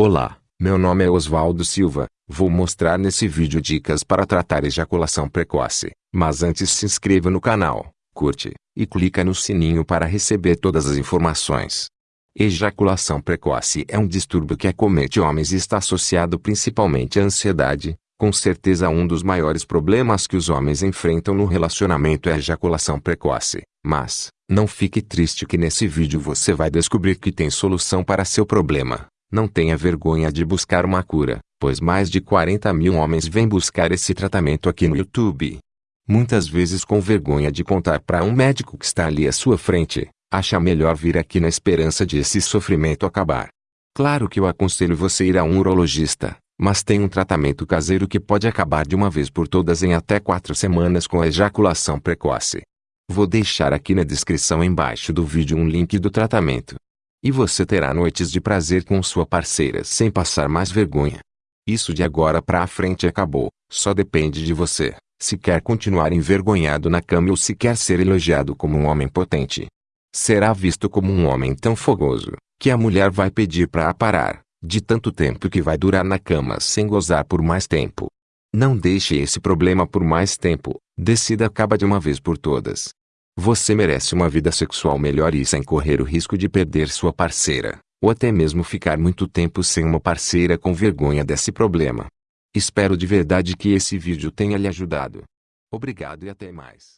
Olá, meu nome é Oswaldo Silva, vou mostrar nesse vídeo dicas para tratar ejaculação precoce, mas antes se inscreva no canal, curte, e clica no sininho para receber todas as informações. Ejaculação precoce é um distúrbio que acomete homens e está associado principalmente à ansiedade, com certeza um dos maiores problemas que os homens enfrentam no relacionamento é a ejaculação precoce, mas, não fique triste que nesse vídeo você vai descobrir que tem solução para seu problema. Não tenha vergonha de buscar uma cura, pois mais de 40 mil homens vêm buscar esse tratamento aqui no YouTube. Muitas vezes com vergonha de contar para um médico que está ali à sua frente, acha melhor vir aqui na esperança de esse sofrimento acabar. Claro que eu aconselho você ir a um urologista, mas tem um tratamento caseiro que pode acabar de uma vez por todas em até 4 semanas com a ejaculação precoce. Vou deixar aqui na descrição embaixo do vídeo um link do tratamento. E você terá noites de prazer com sua parceira sem passar mais vergonha. Isso de agora pra frente acabou, só depende de você, se quer continuar envergonhado na cama ou se quer ser elogiado como um homem potente. Será visto como um homem tão fogoso, que a mulher vai pedir para parar, de tanto tempo que vai durar na cama sem gozar por mais tempo. Não deixe esse problema por mais tempo, decida acaba de uma vez por todas. Você merece uma vida sexual melhor e sem correr o risco de perder sua parceira, ou até mesmo ficar muito tempo sem uma parceira com vergonha desse problema. Espero de verdade que esse vídeo tenha lhe ajudado. Obrigado e até mais.